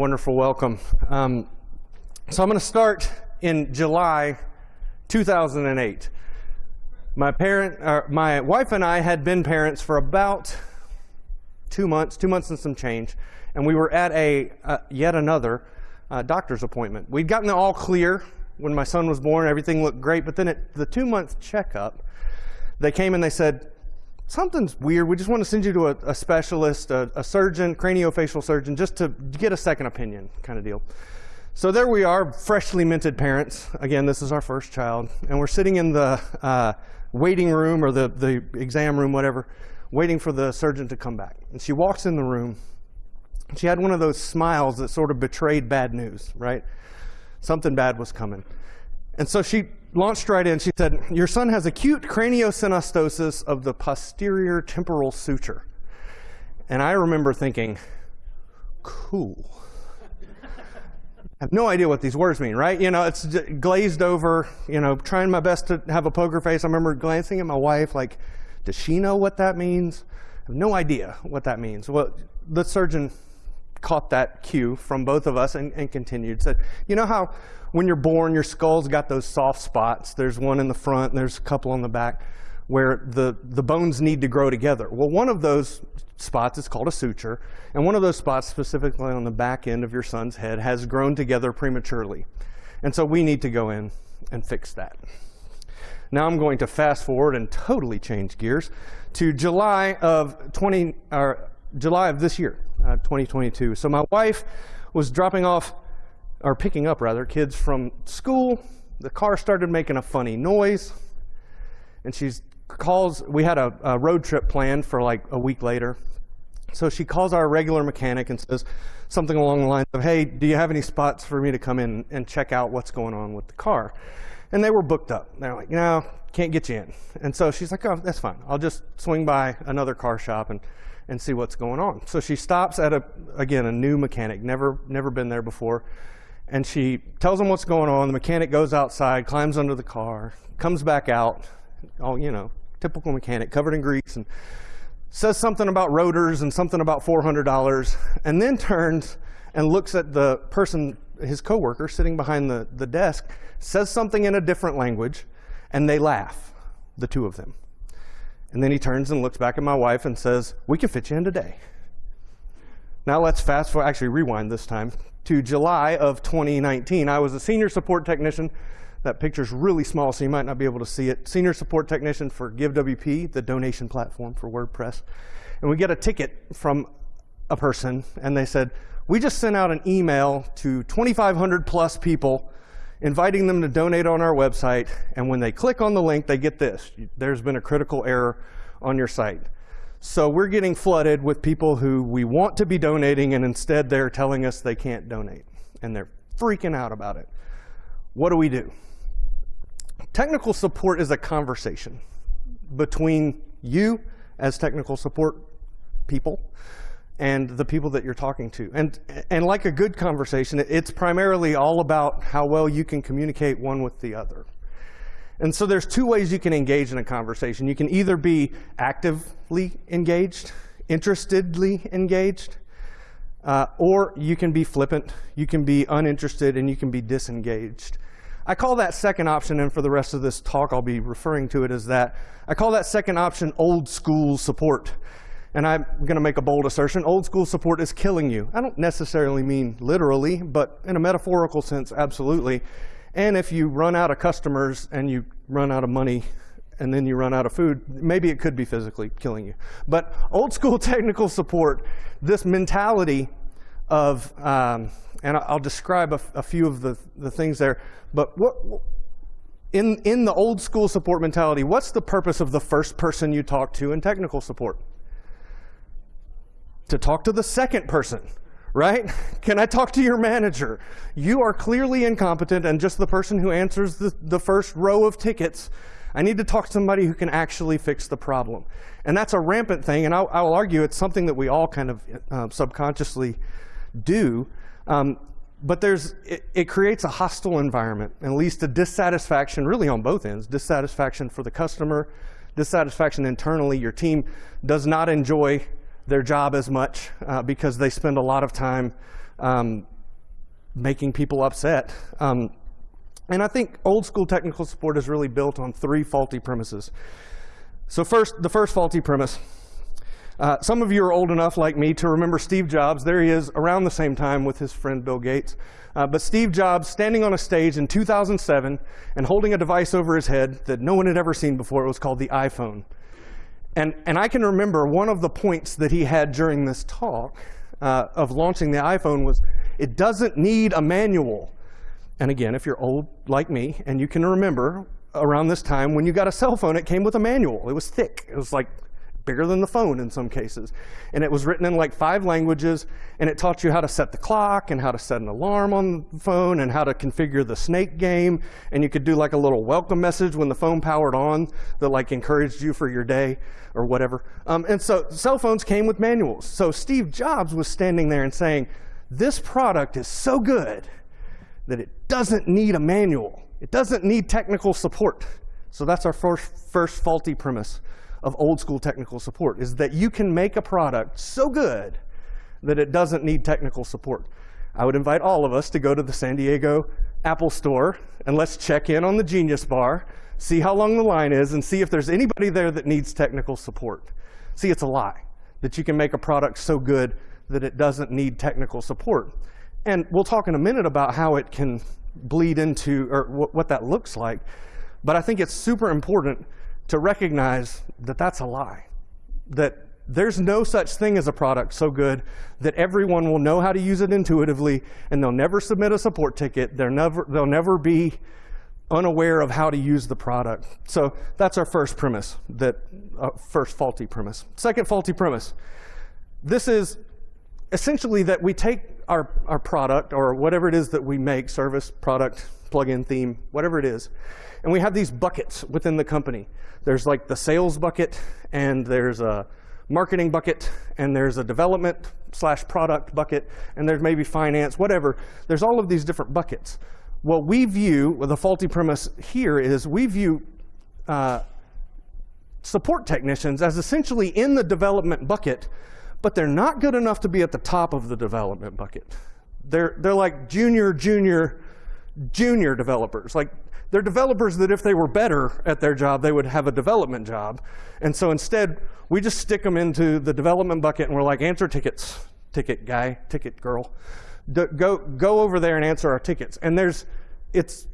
Wonderful welcome. Um, so I'm going to start in July 2008. My parent, uh, my wife and I had been parents for about two months, two months and some change, and we were at a uh, yet another uh, doctor's appointment. We'd gotten it all clear when my son was born. Everything looked great, but then at the two-month checkup, they came and they said, something's weird. We just want to send you to a, a specialist, a, a, surgeon, craniofacial surgeon, just to get a second opinion kind of deal. So there we are, freshly minted parents. Again, this is our first child. And we're sitting in the uh, waiting room or the, the exam room, whatever, waiting for the surgeon to come back. And she walks in the room. She had one of those smiles that sort of betrayed bad news, right? Something bad was coming. And so she launched right in. She said, your son has acute craniosynostosis of the posterior temporal suture. And I remember thinking, cool. I have no idea what these words mean, right? You know, it's glazed over, you know, trying my best to have a poker face. I remember glancing at my wife like, does she know what that means? I have no idea what that means. Well, the surgeon caught that cue from both of us and, and continued. Said, you know how when you're born, your skull's got those soft spots. There's one in the front, and there's a couple on the back, where the, the bones need to grow together. Well, one of those spots is called a suture, and one of those spots, specifically on the back end of your son's head, has grown together prematurely. And so we need to go in and fix that. Now I'm going to fast forward and totally change gears to July of 20, or July of this year, uh, 2022. So my wife was dropping off, or picking up rather, kids from school. The car started making a funny noise, and she calls. We had a, a road trip planned for like a week later. So she calls our regular mechanic and says something along the lines of, hey, do you have any spots for me to come in and check out what's going on with the car? And they were booked up. They're like, no, can't get you in. And so she's like, oh, that's fine. I'll just swing by another car shop and and see what's going on. So she stops at, a again, a new mechanic, never, never been there before. And she tells him what's going on. The mechanic goes outside, climbs under the car, comes back out, all, you know, typical mechanic, covered in grease, and says something about rotors and something about $400, and then turns and looks at the person, his coworker, sitting behind the, the desk, says something in a different language, and they laugh, the two of them. And then he turns and looks back at my wife and says, we can fit you in today. Now let's fast forward, actually rewind this time, to July of 2019. I was a senior support technician. That picture's really small, so you might not be able to see it. Senior support technician for GiveWP, the donation platform for WordPress. And we get a ticket from a person, and they said, we just sent out an email to 2,500 plus people inviting them to donate on our website. And when they click on the link, they get this. There's been a critical error on your site. So we're getting flooded with people who we want to be donating, and instead they're telling us they can't donate. And they're freaking out about it. What do we do? Technical support is a conversation between you as technical support people and the people that you're talking to. And, and like a good conversation, it's primarily all about how well you can communicate one with the other. And so there's two ways you can engage in a conversation. You can either be actively engaged, interestedly engaged, uh, or you can be flippant, you can be uninterested, and you can be disengaged. I call that second option, and for the rest of this talk, I'll be referring to it as that. I call that second option old school support and I'm going to make a bold assertion, old school support is killing you. I don't necessarily mean literally, but in a metaphorical sense, absolutely. And if you run out of customers and you run out of money and then you run out of food, maybe it could be physically killing you. But old school technical support, this mentality of, um, and I'll describe a, a, few of the, the things there, but what, in, in the old school support mentality, what's the purpose of the first person you talk to in technical support? To talk to the second person, right? Can I talk to your manager? You are clearly incompetent and just the person who answers the, the first row of tickets. I need to talk to somebody who can actually fix the problem. And that's a rampant thing, and I'll, I'll argue it's something that we all kind of uh, subconsciously do. Um, but there's, it, it, creates a hostile environment and leads to dissatisfaction really on both ends. Dissatisfaction for the customer, dissatisfaction internally. Your team does not enjoy their job as much uh, because they spend a lot of time um, making people upset. Um, and I think old school technical support is really built on three faulty premises. So first, the first faulty premise. Uh, some of you are old enough, like me, to remember Steve Jobs. There he is around the same time with his friend Bill Gates. Uh, but Steve Jobs standing on a stage in 2007 and holding a device over his head that no one had ever seen before. It was called the iPhone. And, and I can remember one of the points that he had during this talk uh, of launching the iPhone was, it doesn't need a manual. And again, if you're old like me, and you can remember around this time when you got a cell phone, it came with a manual. It was thick. It was like bigger than the phone in some cases. And it was written in like five languages, and it taught you how to set the clock and how to set an alarm on the phone and how to configure the snake game. And you could do like a little welcome message when the phone powered on that like encouraged you for your day or whatever. Um, and so cell phones came with manuals. So Steve Jobs was standing there and saying, this product is so good that it doesn't need a manual. It doesn't need technical support. So that's our first, first faulty premise of old school technical support is that you can make a product so good that it doesn't need technical support. I would invite all of us to go to the San Diego Apple store and let's check in on the Genius Bar, see how long the line is, and see if there's anybody there that needs technical support. See, it's a lie that you can make a product so good that it doesn't need technical support. And we'll talk in a minute about how it can bleed into, or what that looks like. But I think it's super important to recognize that that's a lie. That there's no such thing as a product so good that everyone will know how to use it intuitively and they'll never submit a support ticket. They're never, they'll never be unaware of how to use the product. So that's our first premise, that uh, first faulty premise. Second faulty premise. This is essentially that we take our, our product or whatever it is that we make, service, product, plugin, theme, whatever it is, and we have these buckets within the company. There's like the sales bucket, and there's a marketing bucket, and there's a development slash product bucket, and there's maybe finance, whatever. There's all of these different buckets. What we view, well, the faulty premise here is we view uh, support technicians as essentially in the development bucket, but they're not good enough to be at the top of the development bucket. They're, they're like junior, junior, junior developers. Like they're developers that if they were better at their job, they would have a development job. And so instead, we just stick them into the development bucket and we're like, answer tickets, ticket guy, ticket girl. D go, go over there and answer our tickets. And there's, it's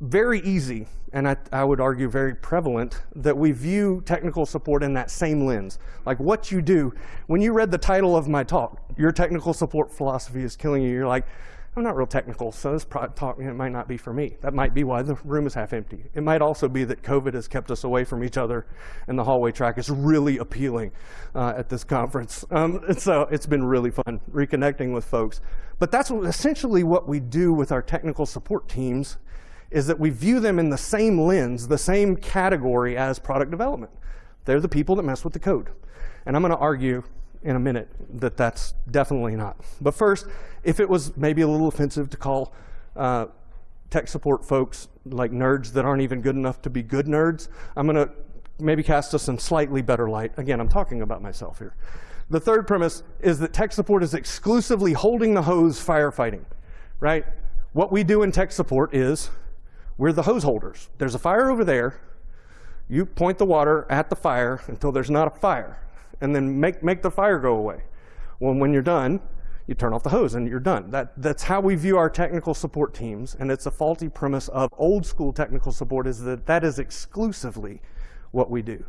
very easy, and I, I would argue very prevalent, that we view technical support in that same lens. Like what you do, when you read the title of my talk, your technical support philosophy is killing you, you're like, I'm not real technical, so this talk it might not be for me. That might be why the room is half empty. It might also be that COVID has kept us away from each other, and the hallway track is really appealing uh, at this conference. Um, so it's been really fun reconnecting with folks. But that's what, essentially what we do with our technical support teams is that we view them in the same lens, the same category as product development. They're the people that mess with the code. And I'm going to argue in a minute that that's definitely not. But first, if it was maybe a little offensive to call uh, tech support folks like nerds that aren't even good enough to be good nerds, I'm going to maybe cast us in slightly better light. Again, I'm talking about myself here. The third premise is that tech support is exclusively holding the hose firefighting, right? What we do in tech support is we're the hose holders. There's a fire over there. You point the water at the fire until there's not a fire and then make, make the fire go away. Well, when you're done, you turn off the hose and you're done. That, that's how we view our technical support teams, and it's a faulty premise of old school technical support is that that is exclusively what we do.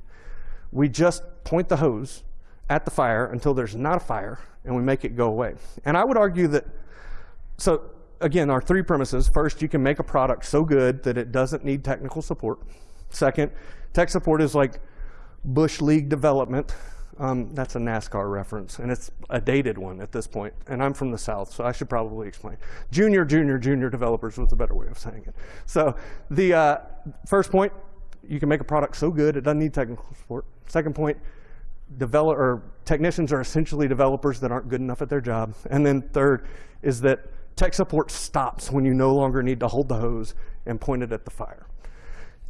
We just point the hose at the fire until there's not a fire, and we make it go away. And I would argue that, so again, our three premises. First, you can make a product so good that it doesn't need technical support. Second, tech support is like Busch League development um, that's a NASCAR reference, and it's a dated one at this point. And I'm from the South, so I should probably explain. Junior, junior, junior developers was a better way of saying it. So the uh, first point, you can make a product so good it doesn't need technical support. Second point, develop, or technicians are essentially developers that aren't good enough at their job. And then third is that tech support stops when you no longer need to hold the hose and point it at the fire.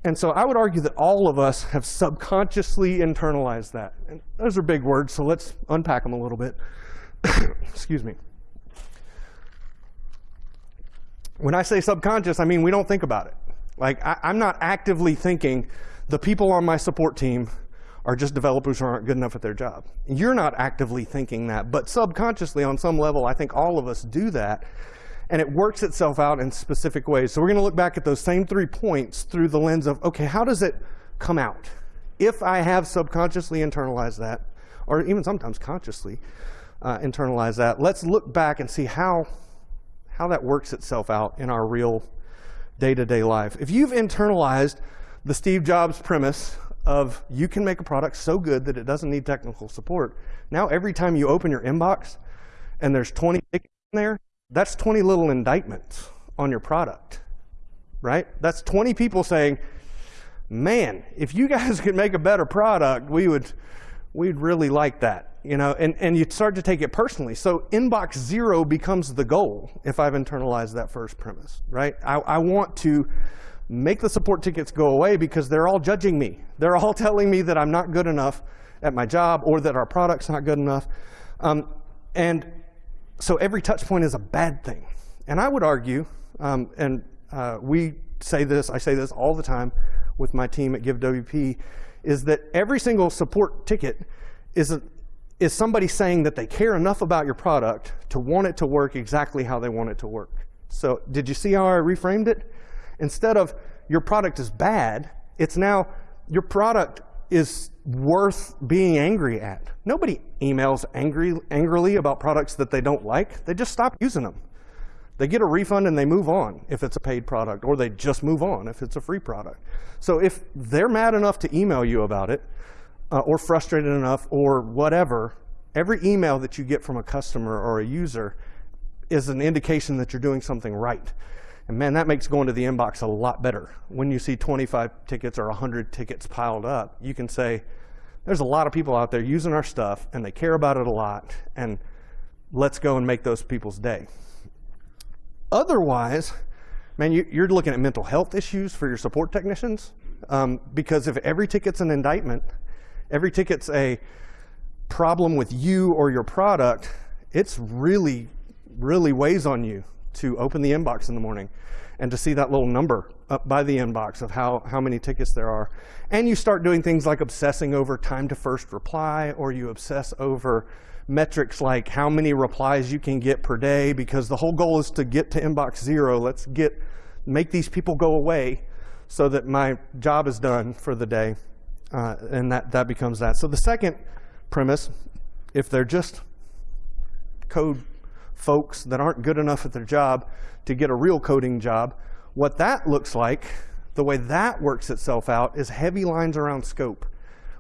And so I would argue that all of us have subconsciously internalized that. And those are big words, so let's unpack them a little bit. Excuse me. When I say subconscious, I mean we don't think about it. Like I, I'm not actively thinking the people on my support team are just developers who aren't good enough at their job. You're not actively thinking that, but subconsciously on some level, I think all of us do that. And it works itself out in specific ways. So we're going to look back at those same three points through the lens of, okay, how does it come out? If I have subconsciously internalized that, or even sometimes consciously uh, that, let's look back and see how, how that works itself out in our real day-to-day -day life. If you've internalized the Steve Jobs premise of you can make a product so good that it doesn't need technical support, now every time you open your inbox and there's 20 tickets in there, that's 20 little indictments on your product, right? That's 20 people saying, man, if you guys could make a better product, we would, we'd really like that. You know, and, and you start to take it personally. So inbox zero becomes the goal if I've internalized that first premise, right? I, I want to make the support tickets go away because they're all judging me. They're all telling me that I'm not good enough at my job or that our product's not good enough. Um, and so every touch point is a bad thing. And I would argue, um, and uh, we say this, I say this all the time with my team at GiveWP, is that every single support ticket is, a, is somebody saying that they care enough about your product to want it to work exactly how they want it to work. So did you see how I reframed it? Instead of your product is bad, it's now your product is worth being angry at. Nobody emails angry, angrily about products that they don't like. They just stop using them. They get a refund and they move on if it's a paid product, or they just move on if it's a free product. So if they're mad enough to email you about it, uh, or frustrated enough, or whatever, every email that you get from a customer or a user is an indication that you're doing something right. And man, that makes going to the inbox a lot better. When you see 25 tickets or 100 tickets piled up, you can say, there's a lot of people out there using our stuff and they care about it a lot and let's go and make those people's day. Otherwise, man, you, are looking at mental health issues for your support technicians um, because if every ticket's an indictment, every ticket's a problem with you or your product, it's really, really weighs on you to open the inbox in the morning and to see that little number up by the inbox of how, how many tickets there are. And you start doing things like obsessing over time to first reply, or you obsess over metrics like how many replies you can get per day, because the whole goal is to get to inbox zero. Let's get, make these people go away so that my job is done for the day. Uh, and that, that becomes that. So the second premise, if they're just code folks that aren't good enough at their job to get a real coding job, what that looks like, the way that works itself out is heavy lines around scope,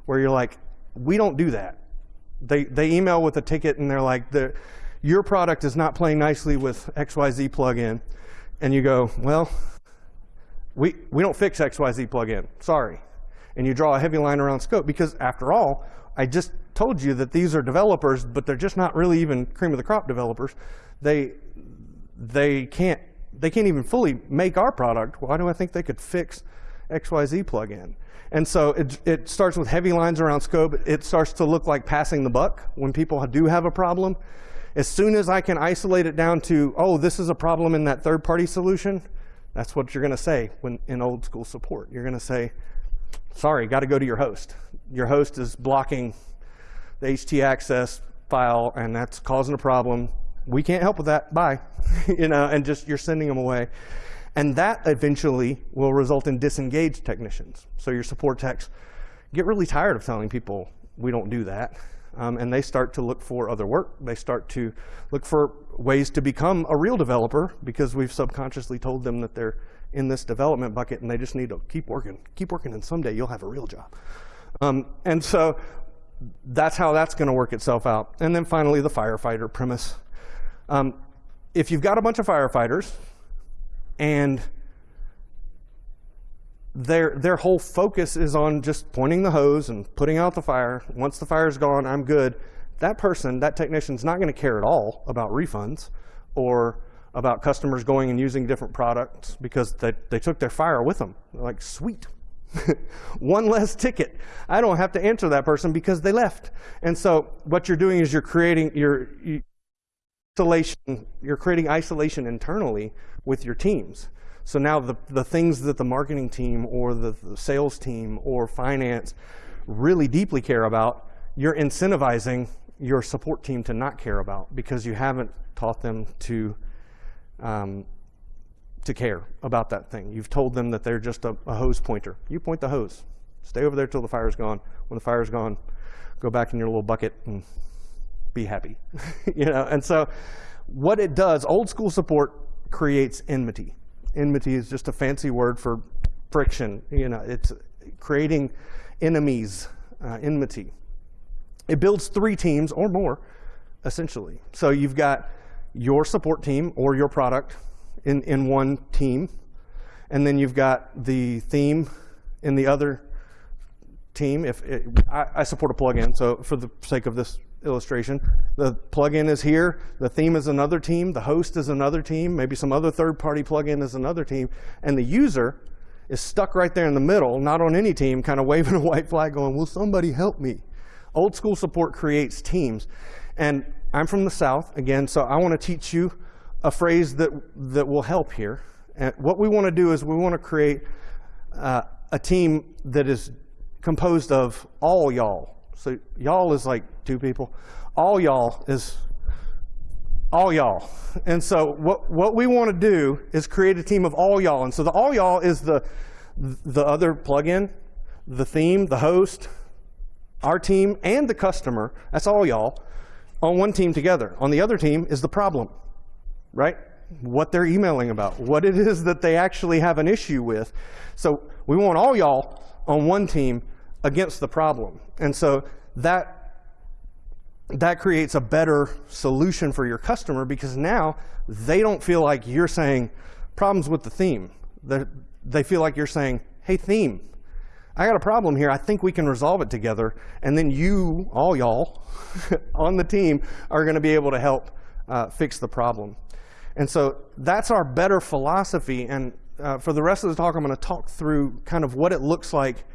where you're like, we don't do that. They, they email with a ticket and they're like, your product is not playing nicely with XYZ plugin. And you go, well, we, we don't fix XYZ plugin, sorry. And you draw a heavy line around scope because after all, I just told you that these are developers, but they're just not really even cream of the crop developers. They, they can't they can't even fully make our product. Why do I think they could fix XYZ plugin? And so it, it starts with heavy lines around scope. It starts to look like passing the buck when people do have a problem. As soon as I can isolate it down to, oh, this is a problem in that third-party solution, that's what you're going to say when in old school support. You're going to say, sorry, got to go to your host. Your host is blocking the HT access file, and that's causing a problem we can't help with that, bye. you know, and just you're sending them away. And that eventually will result in disengaged technicians. So your support techs get really tired of telling people we don't do that. Um, and they start to look for other work. They start to look for ways to become a real developer because we've subconsciously told them that they're in this development bucket and they just need to keep working, keep working, and someday you'll have a real job. Um, and so that's how that's going to work itself out. And then finally, the firefighter premise. Um, if you've got a bunch of firefighters and their, their whole focus is on just pointing the hose and putting out the fire, once the fire's gone, I'm good, that person, that technician's not going to care at all about refunds or about customers going and using different products because they, they took their fire with them. They're like, sweet. One less ticket. I don't have to answer that person because they left. And so what you're doing is you're creating, you're, isolation, you're creating isolation internally with your teams. So now the, the things that the marketing team or the, the sales team or finance really deeply care about, you're incentivizing your support team to not care about because you haven't taught them to um, to care about that thing. You've told them that they're just a, a, hose pointer. You point the hose. Stay over there till the fire's gone. When the fire's gone, go back in your little bucket and be happy. you know, and so what it does, old school support creates enmity. Enmity is just a fancy word for friction. You know, it's creating enemies, uh, enmity. It builds three teams or more, essentially. So you've got your support team or your product in, in one team, and then you've got the theme in the other team. If it, I, I support a plugin, so for the sake of this illustration. The plugin is here, the theme is another team, the host is another team, maybe some other third-party plugin is another team, and the user is stuck right there in the middle, not on any team, kind of waving a white flag going, will somebody help me? Old school support creates teams. And I'm from the South, again, so I want to teach you a phrase that, that will help here. And what we want to do is we want to create uh, a team that is composed of all y'all. So y'all is like two people. All y'all is all y'all. And so what, what we want to do is create a team of all y'all. And so the all y'all is the, the other plugin, the theme, the host, our team, and the customer. That's all y'all on one team together. On the other team is the problem, right? What they're emailing about, what it is that they actually have an issue with. So we want all y'all on one team against the problem. And so that that creates a better solution for your customer because now they don't feel like you're saying problems with the theme. They're, they feel like you're saying, hey, theme, I got a problem here. I think we can resolve it together. And then you, all y'all on the team, are going to be able to help uh, fix the problem. And so that's our better philosophy. And uh, for the rest of the talk, I'm going to talk through kind of what it looks like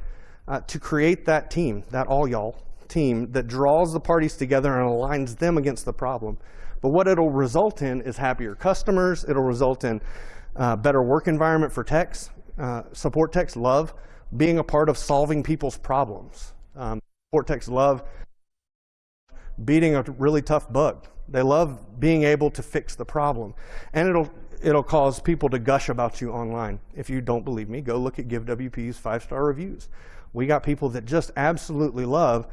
uh, to create that team, that all y'all team that draws the parties together and aligns them against the problem. But what it'll result in is happier customers. It'll result in uh, better work environment for techs. Uh, support techs love being a part of solving people's problems. Um, support techs love beating a really tough bug. They love being able to fix the problem. And it'll, it'll cause people to gush about you online. If you don't believe me, go look at GiveWP's five-star reviews. We got people that just absolutely love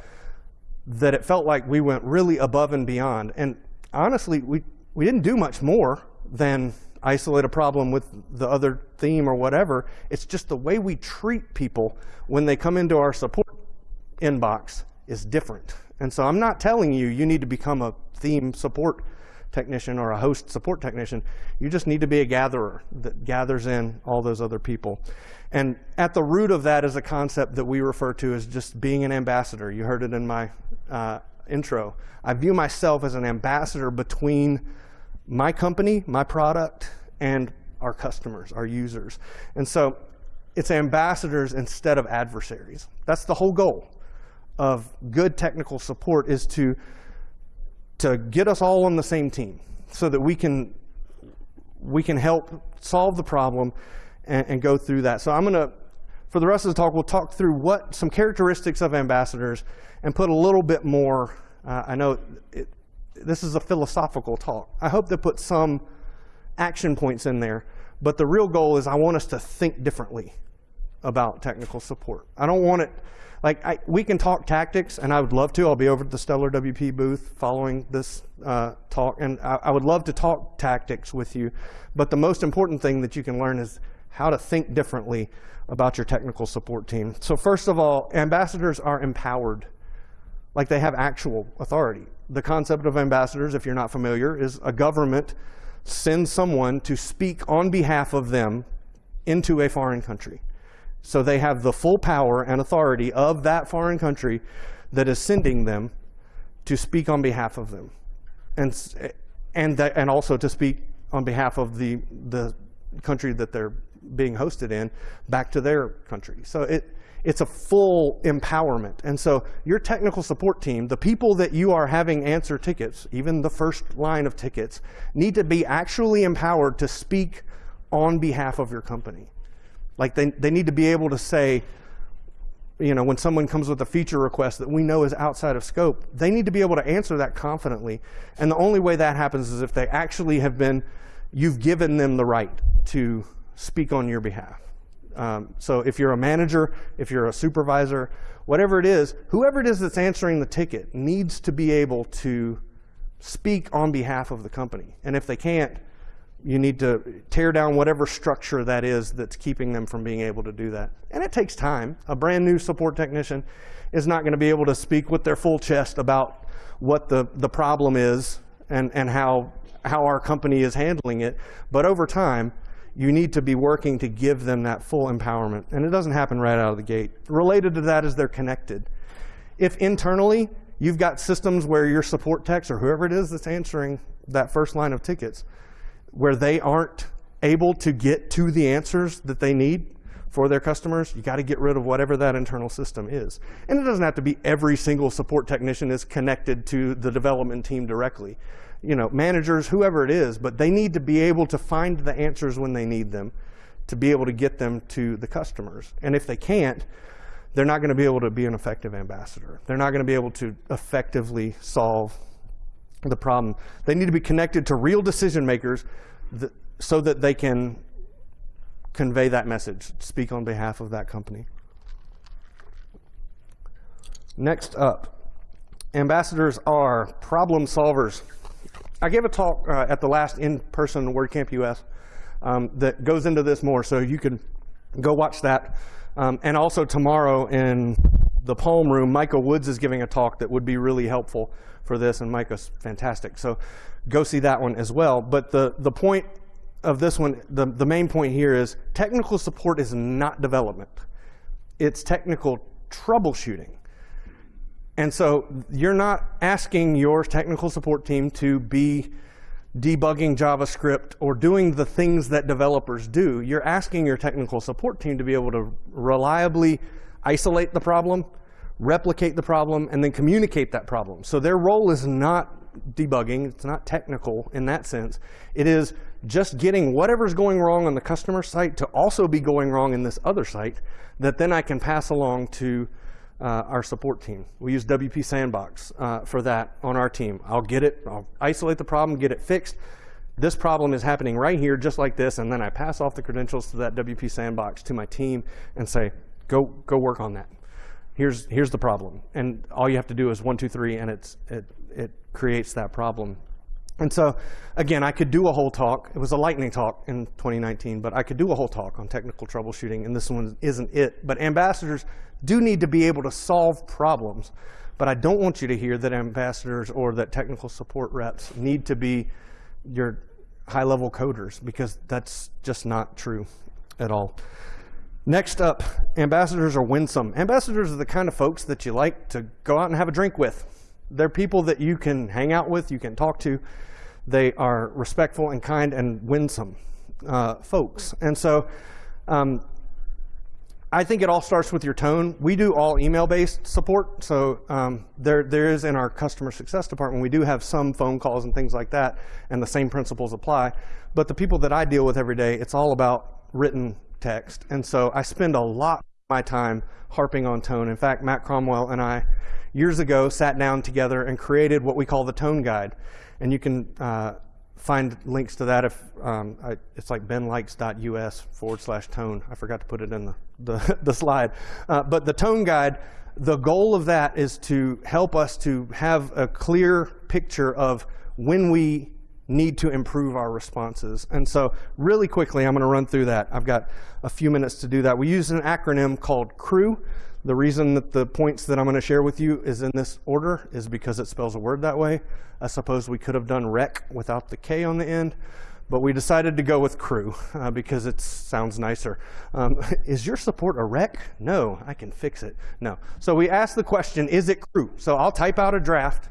that it felt like we went really above and beyond. And honestly, we, we didn't do much more than isolate a problem with the other theme or whatever. It's just the way we treat people when they come into our support inbox is different. And so I'm not telling you you need to become a theme support technician or a host support technician. You just need to be a gatherer that gathers in all those other people. And at the root of that is a concept that we refer to as just being an ambassador. You heard it in my uh, intro. I view myself as an ambassador between my company, my product, and our customers, our users. And so it's ambassadors instead of adversaries. That's the whole goal of good technical support is to, to get us all on the same team so that we can, we can help solve the problem and, and go through that. So I'm going to, for the rest of the talk, we'll talk through what some characteristics of ambassadors and put a little bit more, uh, I know it, this is a philosophical talk. I hope to put some action points in there, but the real goal is I want us to think differently about technical support. I don't want it, like I, we can talk tactics, and I would love to. I'll be over at the Stellar WP booth following this uh, talk, and I, I would love to talk tactics with you. But the most important thing that you can learn is how to think differently about your technical support team. So first of all, ambassadors are empowered, like they have actual authority. The concept of ambassadors, if you're not familiar, is a government sends someone to speak on behalf of them into a foreign country. So they have the full power and authority of that foreign country that is sending them to speak on behalf of them. And, eh, and, that, and also to speak on behalf of the, the country that they're being hosted in back to their country. So it, it's a full empowerment. And so your technical support team, the people that you are having answer tickets, even the first line of tickets, need to be actually empowered to speak on behalf of your company. Like they, they need to be able to say, you know, when someone comes with a feature request that we know is outside of scope, they need to be able to answer that confidently. And the only way that happens is if they actually have been, you've given them the right to speak on your behalf. Um, so if you're a manager, if you're a supervisor, whatever it is, whoever it is that's answering the ticket needs to be able to speak on behalf of the company. And if they can't, you need to tear down whatever structure that is that's keeping them from being able to do that. And it takes time. A brand new support technician is not going to be able to speak with their full chest about what the, the problem is and, and how, how our company is handling it. But over time, you need to be working to give them that full empowerment. And it doesn't happen right out of the gate. Related to that is they're connected. If internally you've got systems where your support techs or whoever it is that's answering that first line of tickets, where they aren't able to get to the answers that they need for their customers, you got to get rid of whatever that internal system is. And it doesn't have to be every single support technician is connected to the development team directly. You know, managers, whoever it is, but they need to be able to find the answers when they need them to be able to get them to the customers. And if they can't, they're not going to be able to be an effective ambassador. They're not going to be able to effectively solve the problem. They need to be connected to real decision makers that, so that they can convey that message, speak on behalf of that company. Next up, ambassadors are problem solvers. I gave a talk uh, at the last in-person WordCamp US um, that goes into this more, so you can go watch that. Um, and also tomorrow in the Palm Room, Micah Woods is giving a talk that would be really helpful for this, and Micah's fantastic. So go see that one as well. But the, the point of this one, the, the main point here is technical support is not development. It's technical troubleshooting. And so you're not asking your technical support team to be debugging JavaScript or doing the things that developers do. You're asking your technical support team to be able to reliably isolate the problem, replicate the problem, and then communicate that problem. So their role is not debugging. It's not technical in that sense. It is just getting whatever's going wrong on the customer site to also be going wrong in this other site that then I can pass along to uh, our support team. We use WP Sandbox uh, for that on our team. I'll get it, I'll isolate the problem, get it fixed. This problem is happening right here, just like this, and then I pass off the credentials to that WP Sandbox to my team and say, go, go work on that. Here's, here's the problem. And all you have to do is one, two, three, and it's, it, it creates that problem. And so, again, I could do a whole talk. It was a lightning talk in 2019, but I could do a whole talk on technical troubleshooting, and this one isn't it. But ambassadors do need to be able to solve problems. But I don't want you to hear that ambassadors or that technical support reps need to be your high-level coders, because that's just not true at all. Next up, ambassadors are winsome. Ambassadors are the kind of folks that you like to go out and have a drink with. They're people that you can hang out with, you can talk to. They are respectful and kind and winsome uh, folks. And so um, I think it all starts with your tone. We do all email-based support. So um, there, there is in our customer success department, we do have some phone calls and things like that, and the same principles apply. But the people that I deal with every day, it's all about written text. And so I spend a lot of my time harping on tone. In fact, Matt Cromwell and I years ago sat down together and created what we call the tone guide. And you can uh, find links to that if um, I, it's like benlikes.us forward slash tone. I forgot to put it in the, the, the slide. Uh, but the tone guide, the goal of that is to help us to have a clear picture of when we need to improve our responses. And so really quickly, I'm going to run through that. I've got a few minutes to do that. We use an acronym called CREW. The reason that the points that I'm going to share with you is in this order is because it spells a word that way. I suppose we could have done rec without the K on the end, but we decided to go with crew uh, because it sounds nicer. Um, is your support a wreck? No, I can fix it. No. So we asked the question, is it crew? So I'll type out a draft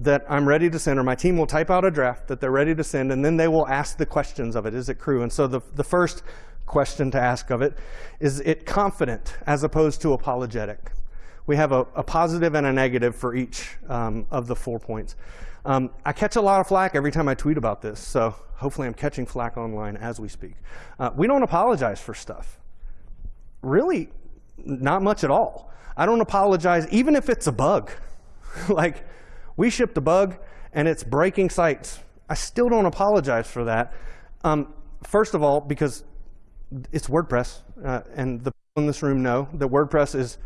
that I'm ready to send, or my team will type out a draft that they're ready to send, and then they will ask the questions of it. Is it crew? And so the, the first question to ask of it. Is it confident as opposed to apologetic? We have a, a positive and a negative for each um, of the four points. Um, I catch a lot of flack every time I tweet about this, so hopefully I'm catching flack online as we speak. Uh, we don't apologize for stuff. Really, not much at all. I don't apologize even if it's a bug. like, we shipped a bug and it's breaking sites. I still don't apologize for that. Um, first of all, because it's WordPress, uh, and the people in this room know that WordPress is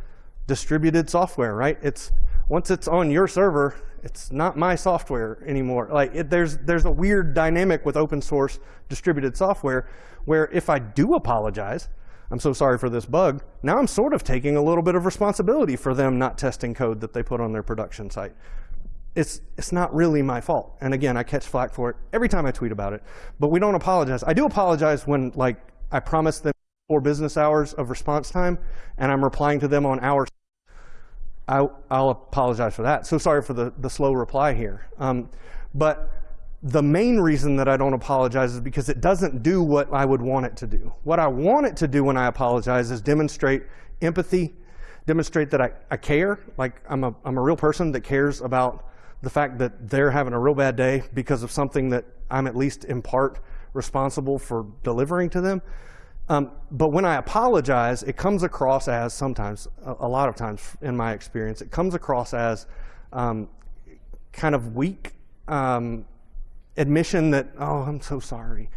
distributed software, right? It's once it's on your server, it's not my software anymore. Like it, there's there's a weird dynamic with open source distributed software where if I do apologize, I'm so sorry for this bug. Now I'm sort of taking a little bit of responsibility for them not testing code that they put on their production site. It's, it's not really my fault. And again, I catch flack for it every time I tweet about it. But we don't apologize. I do apologize when like I promise them four business hours of response time, and I'm replying to them on hours. I, will apologize for that. So sorry for the, the slow reply here. Um, but the main reason that I don't apologize is because it doesn't do what I would want it to do. What I want it to do when I apologize is demonstrate empathy, demonstrate that I, I care, like I'm a, I'm a real person that cares about the fact that they're having a real bad day because of something that I'm at least in part responsible for delivering to them. Um, but when I apologize, it comes across as sometimes, a, lot of times in my experience, it comes across as um, kind of weak um, admission that, oh, I'm so sorry.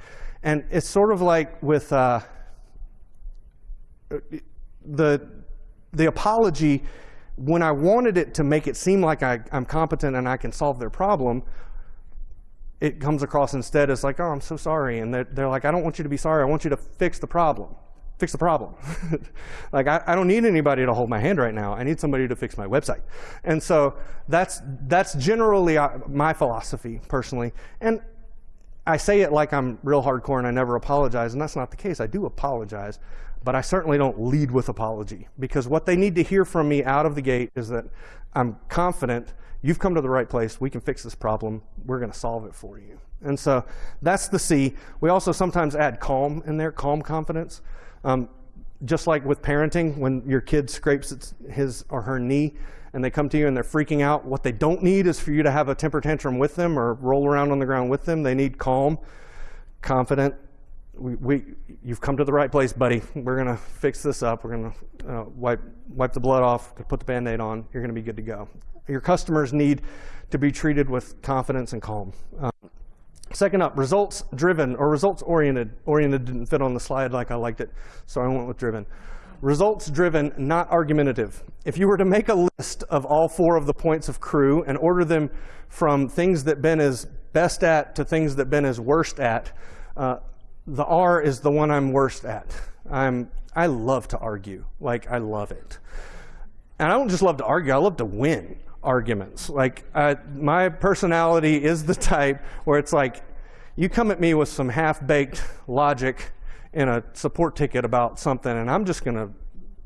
And it's sort of like with uh, the, the apology, when I wanted it to make it seem like I, I'm competent and I can solve their problem, it comes across instead as like, oh, I'm so sorry. And they're, they're like, I don't want you to be sorry. I want you to fix the problem. Fix the problem. like, I, I, don't need anybody to hold my hand right now. I need somebody to fix my website. And so that's, that's generally uh, my philosophy, personally. And I say it like I'm real hardcore and I never apologize, and that's not the case. I do apologize, but I certainly don't lead with apology because what they need to hear from me out of the gate is that I'm confident you've come to the right place. We can fix this problem. We're going to solve it for you. And so that's the C. We also sometimes add calm in there, calm confidence. Um, just like with parenting, when your kid scrapes his or her knee and they come to you and they're freaking out, what they don't need is for you to have a temper tantrum with them or roll around on the ground with them. They need calm, confident. We, we you've come to the right place, buddy. We're going to fix this up. We're going to uh, wipe, wipe the blood off, put the Band-Aid on. You're going to be good to go your customers need to be treated with confidence and calm. Um, second up, results driven or results oriented. Oriented didn't fit on the slide like I liked it, so I went with driven. Results driven, not argumentative. If you were to make a list of all four of the points of crew and order them from things that Ben is best at to things that Ben is worst at, uh, the R is the one I'm worst at. I'm, I love to argue. Like, I love it. And I don't just love to argue, I love to win arguments. Like, uh, my personality is the type where it's like, you come at me with some half-baked logic in a support ticket about something, and I'm just to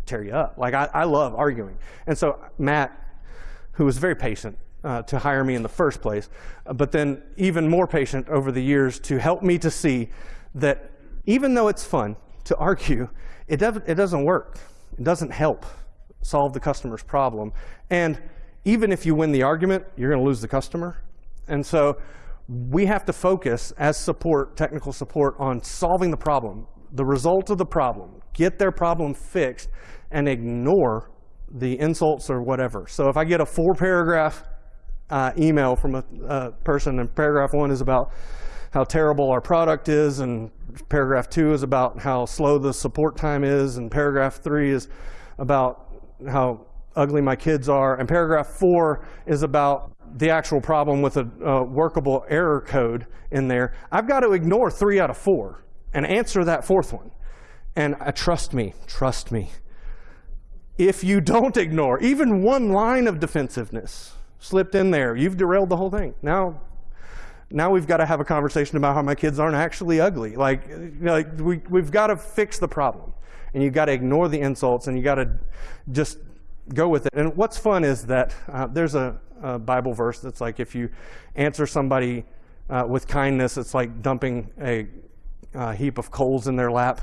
tear you up. Like, I, I, love arguing. And so Matt, who was very patient uh, to hire me in the first place, but then even more patient over the years to help me to see that even though it's fun to argue, it, it doesn't work. It doesn't help solve the customer's problem. And even if you win the argument, you're going to lose the customer. And so we have to focus as support, technical support, on solving the problem, the result of the problem, get their problem fixed, and ignore the insults or whatever. So if I get a four paragraph uh, email from a, a person, and paragraph one is about how terrible our product is, and paragraph two is about how slow the support time is, and paragraph three is about how ugly my kids are. And paragraph four is about the actual problem with a uh, workable error code in there. I've got to ignore three out of four and answer that fourth one. And uh, trust me, trust me. If you don't ignore even one line of defensiveness slipped in there, you've derailed the whole thing. Now, now we've got to have a conversation about how my kids aren't actually ugly. Like, like we, we've got to fix the problem. And you've got to ignore the insults and you've got to just go with it. And what's fun is that uh, there's a, a, Bible verse that's like if you answer somebody uh, with kindness, it's like dumping a, a, heap of coals in their lap.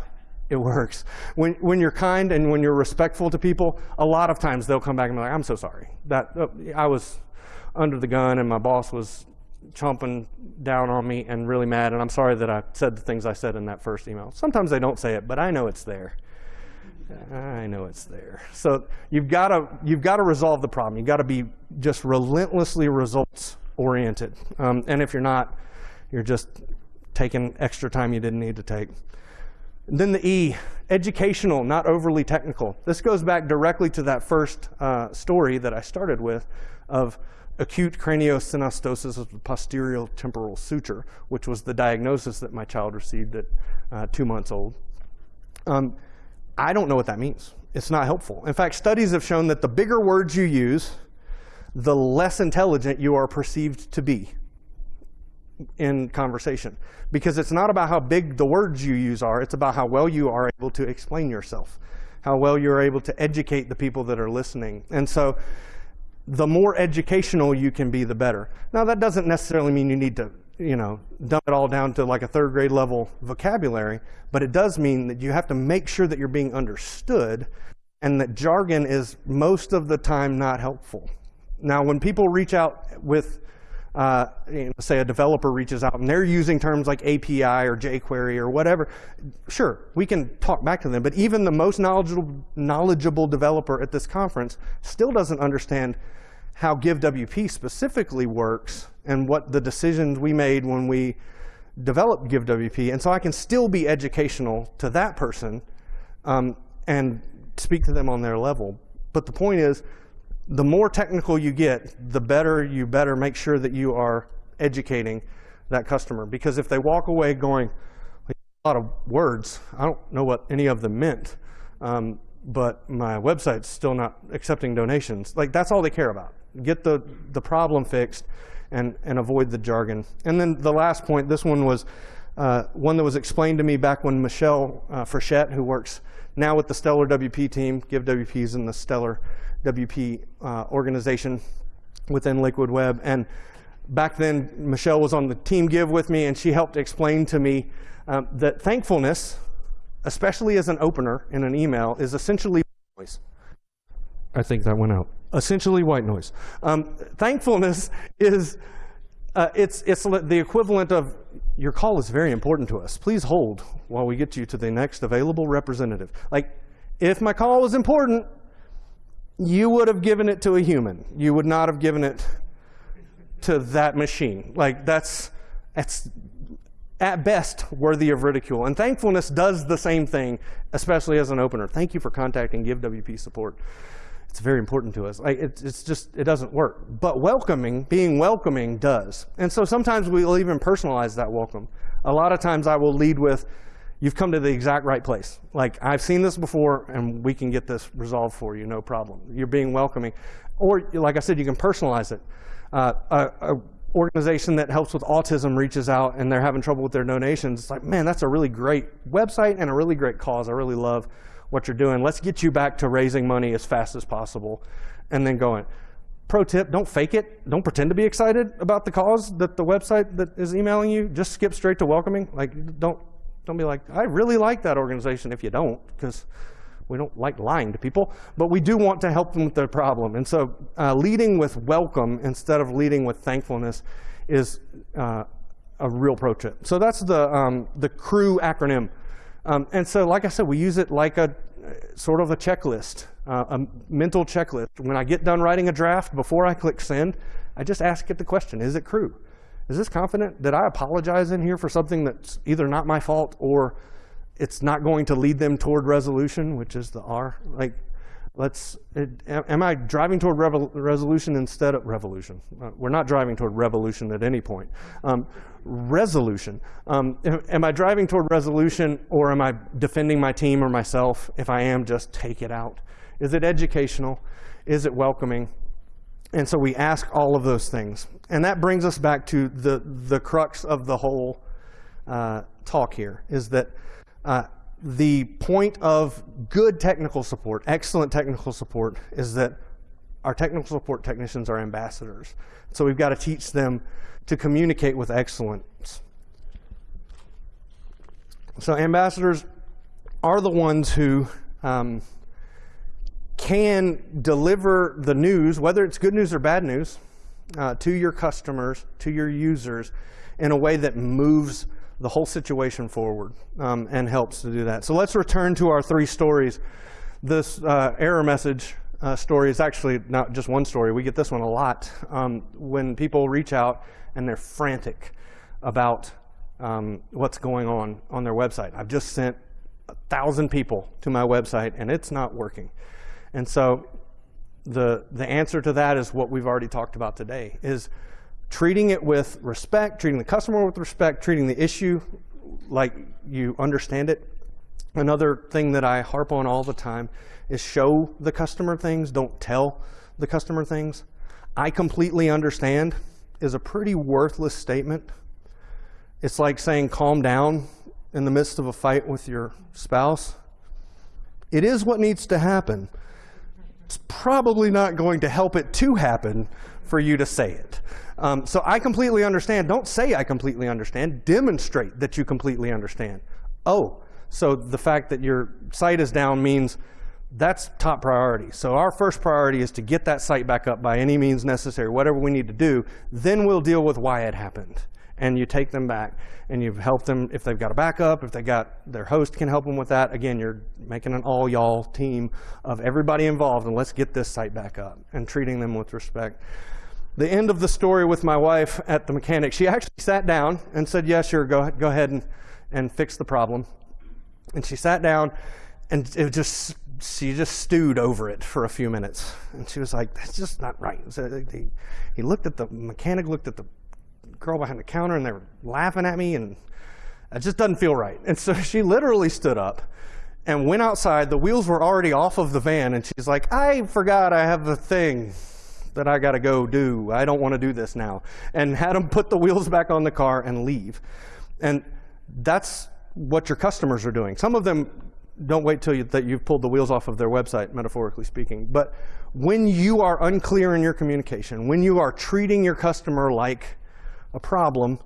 It works. When, when you're kind and when you're respectful to people, a lot of times they'll come back and be like, I'm so sorry. That uh, I was under the gun and my boss was chomping down on me and really mad, and I'm sorry that I said the things I said in that first email. Sometimes they don't say it, but I know it's there. I know it's there. So you've got to you've got to resolve the problem. You've got to be just relentlessly results oriented. Um, and if you're not, you're just taking extra time you didn't need to take. And then the E, educational, not overly technical. This goes back directly to that first uh, story that I started with of acute craniosynostosis of the posterior temporal suture, which was the diagnosis that my child received at uh, two months old. Um, I don't know what that means. It's not helpful. In fact, studies have shown that the bigger words you use, the less intelligent you are perceived to be in conversation. Because it's not about how big the words you use are, it's about how well you are able to explain yourself, how well you're able to educate the people that are listening. And so the more educational you can be, the better. Now, that doesn't necessarily mean you need to you know, dumb it all down to like a third grade level vocabulary, but it does mean that you have to make sure that you're being understood and that jargon is most of the time not helpful. Now, when people reach out with, uh, you know, say a developer reaches out and they're using terms like API or jQuery or whatever, sure, we can talk back to them, but even the most knowledgeable, knowledgeable developer at this conference still doesn't understand how GiveWP specifically works and what the decisions we made when we developed GiveWP. And so I can still be educational to that person um, and speak to them on their level. But the point is, the more technical you get, the better you better make sure that you are educating that customer. Because if they walk away going, a lot of words, I don't know what any of them meant, um, but my website's still not accepting donations. Like that's all they care about get the, the problem fixed and, and avoid the jargon. And then the last point, this one was uh, one that was explained to me back when Michelle uh, Frechette, who works now with the Stellar WP team, Give WP's in the Stellar WP uh, organization within Liquid Web. And back then, Michelle was on the team Give with me, and she helped explain to me um, that thankfulness, especially as an opener in an email, is essentially noise. I think that went out essentially white noise. Um, thankfulness is, uh, it's, it's the equivalent of, your call is very important to us. Please hold while we get you to the next available representative. Like, if my call was important, you would have given it to a human. You would not have given it to that machine. Like, that's, that's at best worthy of ridicule. And thankfulness does the same thing, especially as an opener. Thank you for contacting GiveWP support it's very important to us. Like it, it's just, it doesn't work. But welcoming, being welcoming does. And so sometimes we'll even personalize that welcome. A lot of times I will lead with, you've come to the exact right place. Like I've seen this before and we can get this resolved for you, no problem. You're being welcoming. Or like I said, you can personalize it. Uh, a, a organization that helps with autism reaches out and they're having trouble with their donations. It's like, man, that's a really great website and a really great cause. I really love what you're doing. Let's get you back to raising money as fast as possible and then going. Pro tip, don't fake it. Don't pretend to be excited about the cause that the website that is emailing you. Just skip straight to welcoming. Like, don't, don't be like, I really like that organization if you don't, because we don't like lying to people, but we do want to help them with their problem. And so uh, leading with welcome instead of leading with thankfulness is uh, a real pro tip. So that's the, um, the CREW acronym. Um, and so, like I said, we use it like a sort of a checklist, uh, a mental checklist. When I get done writing a draft, before I click send, I just ask it the question, is it true? Is this confident? Did I apologize in here for something that's either not my fault or it's not going to lead them toward resolution, which is the R? Like, let's, it, am I driving toward resolution instead of revolution? Uh, we're not driving toward revolution at any point. Um, resolution. Um, am I driving toward resolution or am I defending my team or myself? If I am, just take it out. Is it educational? Is it welcoming? And so we ask all of those things. And that brings us back to the, the crux of the whole uh, talk here, is that uh, the point of good technical support, excellent technical support, is that our technical support technicians are ambassadors. So we've got to teach them to communicate with excellence. So ambassadors are the ones who um, can deliver the news, whether it's good news or bad news, uh, to your customers, to your users, in a way that moves the whole situation forward um, and helps to do that. So let's return to our three stories. This uh, error message uh, story is actually not just one story. We get this one a lot. Um, when people reach out and they're frantic about um, what's going on on their website. I've just sent a thousand people to my website and it's not working. And so the, the answer to that is what we've already talked about today, is treating it with respect, treating the customer with respect, treating the issue like you understand it. Another thing that I harp on all the time is show the customer things, don't tell the customer things. I completely understand is a pretty worthless statement. It's like saying calm down in the midst of a fight with your spouse. It is what needs to happen. It's probably not going to help it to happen for you to say it. Um, so I completely understand. Don't say I completely understand. Demonstrate that you completely understand. Oh, so the fact that your site is down means that's top priority. So our first priority is to get that site back up by any means necessary, whatever we need to do. Then we'll deal with why it happened. And you take them back and you've helped them if they've got a backup, if they got their host can help them with that. Again, you're making an all y'all team of everybody involved and let's get this site back up and treating them with respect. The end of the story with my wife at the mechanic, she actually sat down and said, yeah, sure, go, go ahead and, and fix the problem. And she sat down and it just she just stewed over it for a few minutes. And she was like, that's just not right. So he, he looked at the mechanic, looked at the girl behind the counter, and they were laughing at me, and it just doesn't feel right. And so she literally stood up and went outside. The wheels were already off of the van, and she's like, I forgot I have a thing that I got to go do. I don't want to do this now. And had them put the wheels back on the car and leave. And that's what your customers are doing. Some of them don't wait till you, that you've pulled the wheels off of their website, metaphorically speaking. But when you are unclear in your communication, when you are treating your customer like a problem,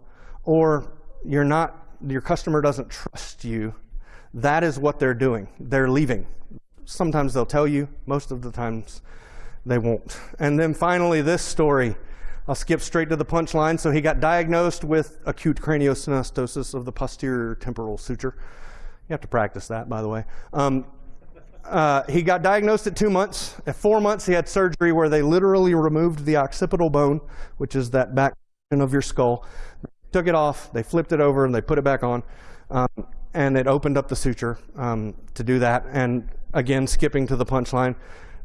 or you're not, your customer doesn't trust you, that is what they're doing. They're leaving. Sometimes they'll tell you, most of the times they won't. And then finally, this story. I'll skip straight to the punchline. So he got diagnosed with acute craniosynostosis of the posterior temporal suture. You have to practice that, by the way. Um, uh, he got diagnosed at two months. At four months, he had surgery where they literally removed the occipital bone, which is that back of your skull. Took it off, they flipped it over, and they put it back on. Um, and it opened up the suture um, to do that. And again, skipping to the punchline,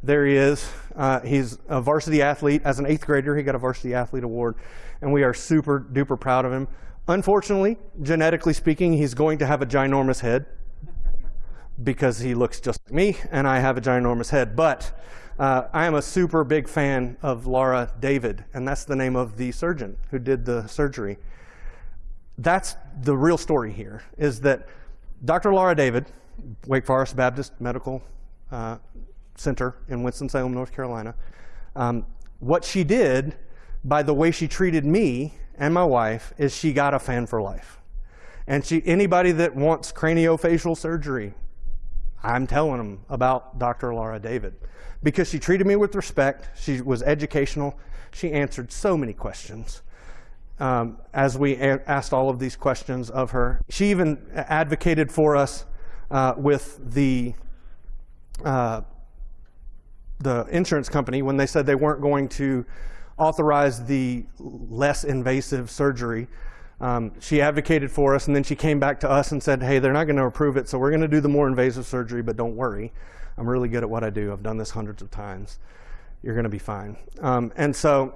there he is. Uh, he's a varsity athlete. As an eighth grader, he got a varsity athlete award. And we are super duper proud of him. Unfortunately, genetically speaking, he's going to have a ginormous head because he looks just like me and I have a ginormous head. But uh, I am a super big fan of Laura David, and that's the name of the surgeon who did the surgery. That's the real story here, is that Dr. Laura David, Wake Forest Baptist Medical uh, Center in Winston-Salem, North Carolina, um, what she did by the way she treated me and my wife is she got a fan for life. And she, anybody that wants craniofacial surgery, I'm telling them about Dr. Laura David because she treated me with respect. She was educational. She answered so many questions um, as we asked all of these questions of her. She even advocated for us uh, with the uh, the insurance company when they said they weren't going to authorize the less invasive surgery um, she advocated for us, and then she came back to us and said, hey, they're not going to approve it, so we're going to do the more invasive surgery, but don't worry. I'm really good at what I do. I've done this hundreds of times. You're going to be fine. Um, and so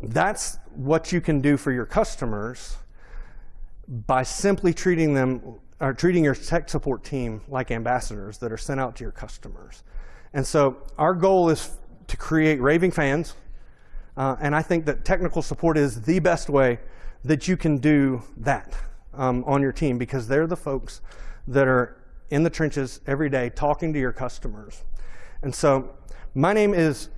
that's what you can do for your customers by simply treating them or treating your tech support team like ambassadors that are sent out to your customers. And so our goal is to create raving fans. Uh, and I think that technical support is the best way that you can do that um, on your team because they're the folks that are in the trenches every day talking to your customers. And so my name is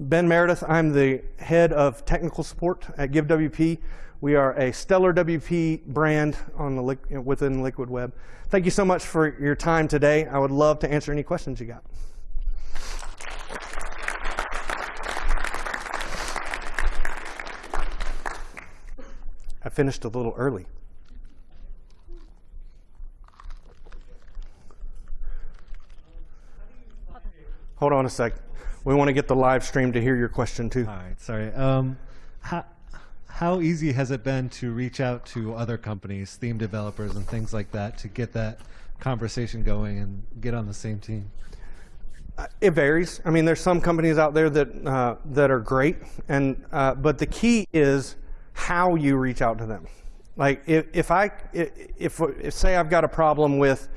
Ben Meredith. I'm the head of technical support at GiveWP. We are a stellar WP brand on the within Liquid Web. Thank you so much for your time today. I would love to answer any questions you got. I finished a little early. Hold on a sec. We want to get the live stream to hear your question too. All right, sorry. Um, how, how easy has it been to reach out to other companies, theme developers, and things like that to get that conversation going and get on the same team? Uh, It varies. I mean, there's some companies out there that uh, that are great, and uh, but the key is how you reach out to them. Like if, if I if, if say I've got a problem with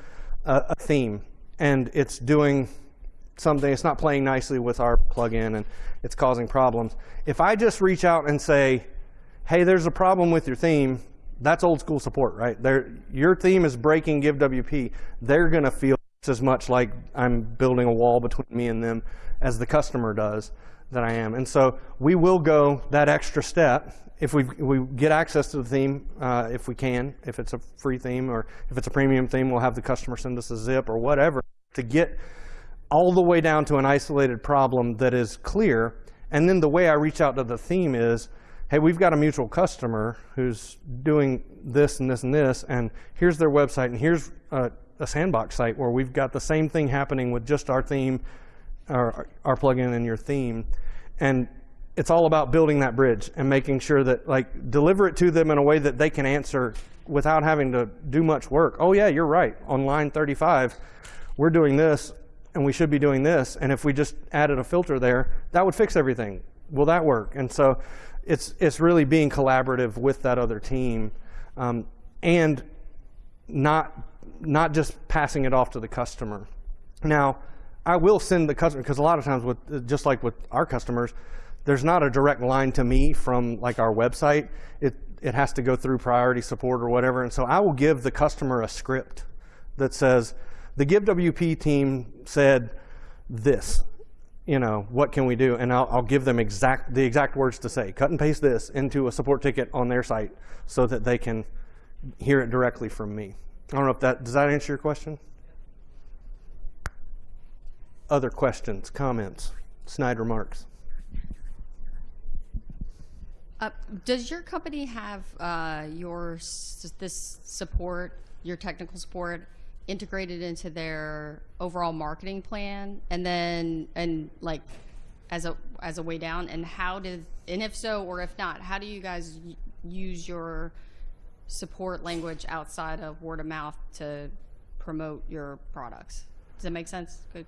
a, a theme and it's doing something, it's not playing nicely with our plugin and it's causing problems. If I just reach out and say, "Hey, there's a problem with your theme," that's old school support, right? They're, your theme is breaking GiveWP. They're going to feel just as much like I'm building a wall between me and them as the customer does that I am. And so we will go that extra step if we we get access to the theme, uh, if we can, if it's a free theme or if it's a premium theme, we'll have the customer send us a zip or whatever to get all the way down to an isolated problem that is clear. And then the way I reach out to the theme is, hey, we've got a mutual customer who's doing this and this and this, and here's their website, and here's a, a sandbox site where we've got the same thing happening with just our theme, our, our plugin and your theme. And it's all about building that bridge and making sure that, like, deliver it to them in a way that they can answer without having to do much work. Oh, yeah, you're right. On line 35, we're doing this, and we should be doing this. And if we just added a filter there, that would fix everything. Will that work? And so it's, it's really being collaborative with that other team um, and not, not just passing it off to the customer. Now, I will send the customer, because a lot of times, with just like with our customers, there's not a direct line to me from like our website. It, it has to go through priority support or whatever. And so I will give the customer a script that says, the GiveWP team said this, you know, what can we do? And I'll, I'll give them exact, the exact words to say. Cut and paste this into a support ticket on their site so that they can hear it directly from me. I don't know if that, does that answer your question? Other questions, comments, snide remarks? Uh, does your company have uh, your this support, your technical support, integrated into their overall marketing plan, and then and like as a as a way down? And how did and if so or if not, how do you guys use your support language outside of word of mouth to promote your products? Does that make sense? Good.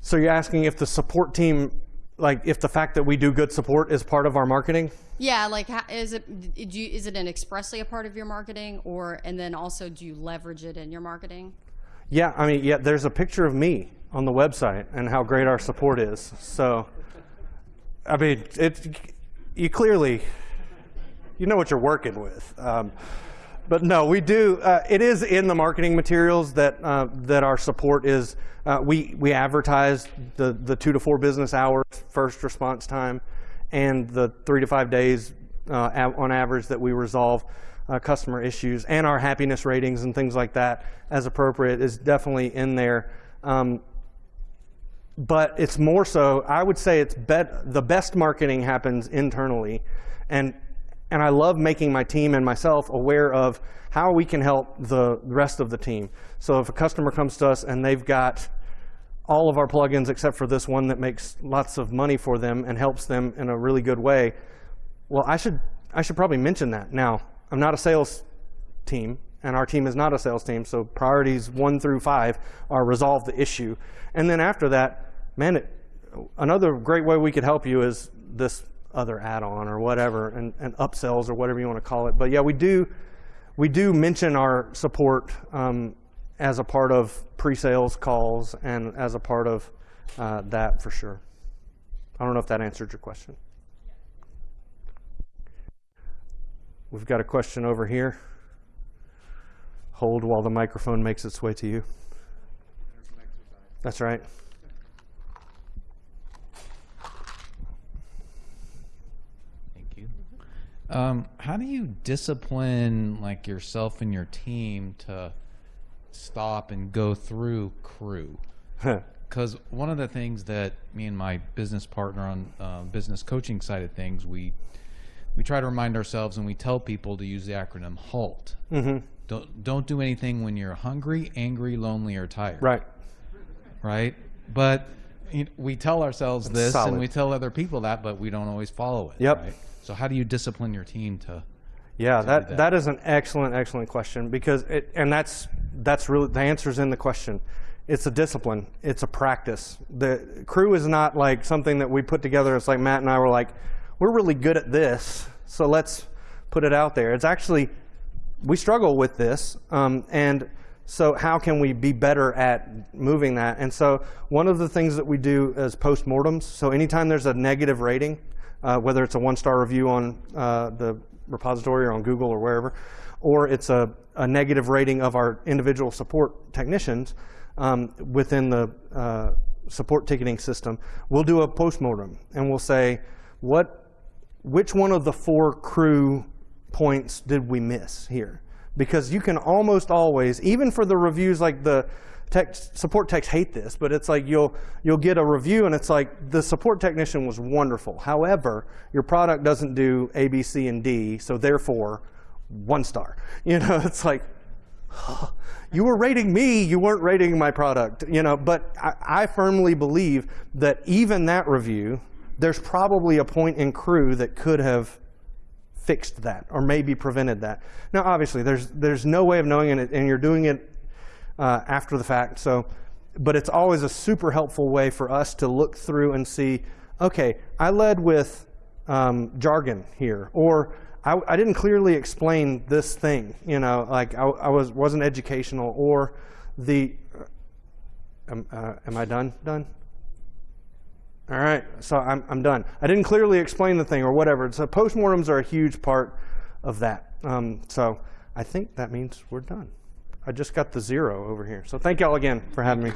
So you're asking if the support team, like if the fact that we do good support is part of our marketing? Yeah, like is it do you, is it an expressly a part of your marketing or and then also do you leverage it in your marketing? Yeah, I mean, yeah, there's a picture of me on the website and how great our support is. So, I mean, it, you clearly, you know what you're working with. Um, but no, we do. Uh, it is in the marketing materials that uh, that our support is. Uh, we we advertise the the two to four business hours first response time, and the three to five days uh, on average that we resolve uh, customer issues, and our happiness ratings and things like that as appropriate is definitely in there. Um, but it's more so, I would say it's bet, the best marketing happens internally. And, and I love making my team and myself aware of how we can help the rest of the team. So if a customer comes to us and they've got all of our plugins except for this one that makes lots of money for them and helps them in a really good way, well, I should, I should probably mention that. Now, I'm not a sales team, and our team is not a sales team, so priorities one through five are resolve the issue. And then after that, man, it, another great way we could help you is this other add-on or whatever, and, and upsells or whatever you want to call it. But yeah, we do, we do mention our support um, as a part of pre-sales calls and as a part of uh, that for sure. I don't know if that answered your question. We've got a question over here. Hold while the microphone makes its way to you. That's right. Um, how do you discipline like yourself and your team to stop and go through crew? Because one of the things that me and my business partner on uh, business coaching side of things, we we try to remind ourselves and we tell people to use the acronym HALT. Mm-hmm. Don't don't do anything when you're hungry, angry, lonely, or tired right. right? But you know, we tell ourselves this solid. and we tell other people that, but we don't always follow it. Yep. Right? So how do you discipline your team to? Yeah, that, that. that is an excellent, excellent question because it, and that's that's really the answer's in the question. It's a discipline. It's a practice. The crew is not like something that we put together. It's like Matt and I were like, we're really good at this, so let's put it out there. It's actually we struggle with this, um, and so how can we be better at moving that? And so one of the things that we do is postmortems. So anytime there's a negative rating, uh, whether it's a one-star review on uh, the repository or on Google or wherever, or it's a, a negative rating of our individual support technicians um, within the uh, support ticketing system, we'll do a postmortem and we'll say, what, which one of the four crew points did we miss here? Because you can almost always, even for the reviews like the support techs hate this, but it's like you'll you'll get a review and it's like the support technician was wonderful. However, your product doesn't do A, B, C, and D, so therefore one star. You know, it's like you were rating me, you weren't rating my product, you know, but I, I firmly believe that even that review, there's probably a point in crew that could have fixed that or maybe prevented that. Now, obviously, there's there's no way of knowing it, and you're doing it uh, after the fact. So, but it's always a super helpful way for us to look through and see, okay, I led with um, jargon here, or I, I didn't clearly explain this thing. You know, like I, I was wasn't educational, or the. Um, uh, am I done? Done. All right, so I'm, I'm done. I didn't clearly explain the thing or whatever. So postmortems are a huge part of that. Um, so I think that means we're done. I just got the zero over here. So thank y'all again for having me.